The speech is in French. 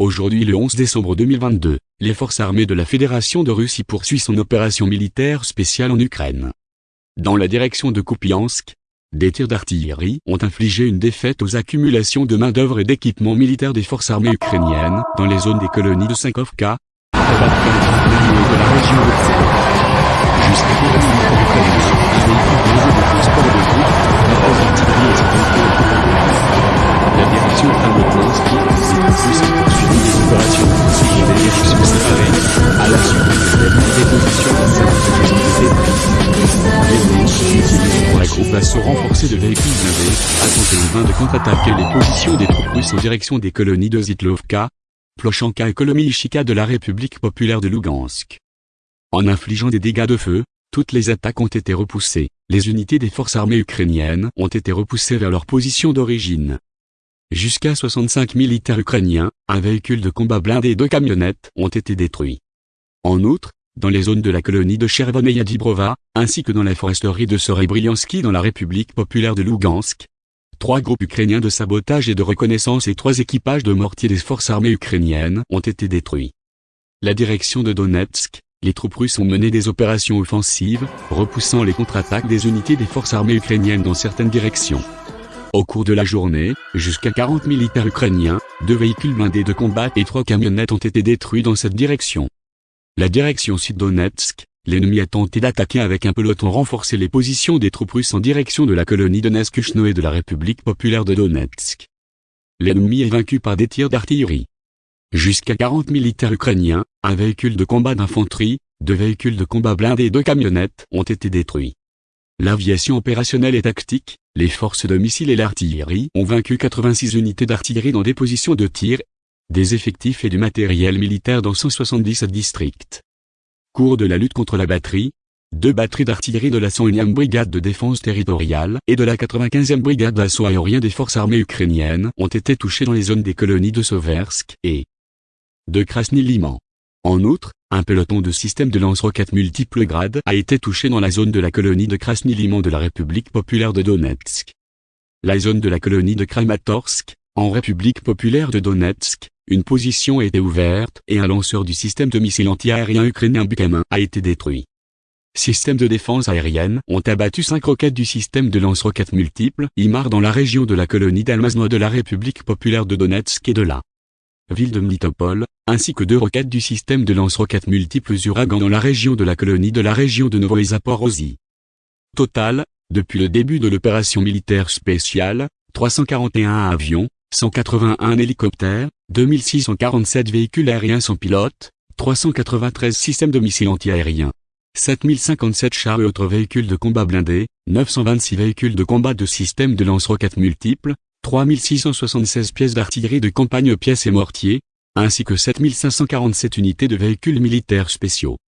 Aujourd'hui le 11 décembre 2022, les forces armées de la Fédération de Russie poursuivent son opération militaire spéciale en Ukraine. Dans la direction de Kupiansk, des tirs d'artillerie ont infligé une défaite aux accumulations de main-d'œuvre et d'équipements militaires des forces armées ukrainiennes dans les zones des colonies de Sankovka, la groupe assaut renforcé de véhicules blindés, a tenté en vain de contre-attaquer les positions des troupes russes en direction des colonies de Zitlovka, Plochanka et Kolomyishika de la République populaire de Lugansk. En infligeant des dégâts de feu, toutes les attaques ont été repoussées, les unités des forces armées ukrainiennes ont été repoussées vers leur position d'origine. Jusqu'à 65 militaires ukrainiens, un véhicule de combat blindé et deux camionnettes ont été détruits. En outre, dans les zones de la colonie de Chervoneia Dibrova, ainsi que dans la foresterie de Sorebriansky dans la République populaire de Lugansk, trois groupes ukrainiens de sabotage et de reconnaissance et trois équipages de mortiers des forces armées ukrainiennes ont été détruits. La direction de Donetsk, les troupes russes ont mené des opérations offensives, repoussant les contre-attaques des unités des forces armées ukrainiennes dans certaines directions. Au cours de la journée, jusqu'à 40 militaires ukrainiens, deux véhicules blindés de combat et trois camionnettes ont été détruits dans cette direction. La direction sud-Donetsk, l'ennemi a tenté d'attaquer avec un peloton renforcé les positions des troupes russes en direction de la colonie Neskuchno et de la République populaire de Donetsk. L'ennemi est vaincu par des tirs d'artillerie. Jusqu'à 40 militaires ukrainiens, un véhicule de combat d'infanterie, deux véhicules de combat blindés et deux camionnettes ont été détruits. L'aviation opérationnelle et tactique, les forces de missiles et l'artillerie ont vaincu 86 unités d'artillerie dans des positions de tir, des effectifs et du matériel militaire dans 177 districts. Cours de la lutte contre la batterie, deux batteries d'artillerie de la 101e brigade de défense territoriale et de la 95e brigade d'assaut aérien des forces armées ukrainiennes ont été touchées dans les zones des colonies de Soversk et de Krasny Liman. En outre, un peloton de systèmes de lance-roquettes multiples grades a été touché dans la zone de la colonie de Krasny-Liman de la République populaire de Donetsk. La zone de la colonie de Kramatorsk, en République populaire de Donetsk, une position a été ouverte et un lanceur du système de missiles anti-aériens ukrainien Bukamin a été détruit. Systèmes de défense aérienne ont abattu cinq roquettes du système de lance-roquettes multiples IMAR dans la région de la colonie d'Almazno de la République populaire de Donetsk et de la ville de Mlitopol, ainsi que deux roquettes du système de lance-roquettes multiples Uragan dans la région de la colonie de la région de Novoï Total, depuis le début de l'opération militaire spéciale, 341 avions, 181 hélicoptères, 2647 véhicules aériens sans pilote, 393 systèmes de missiles antiaériens, 7057 chars et autres véhicules de combat blindés, 926 véhicules de combat de systèmes de lance-roquettes multiples, 3676 pièces d'artillerie de campagne pièces et mortiers, ainsi que 7547 unités de véhicules militaires spéciaux.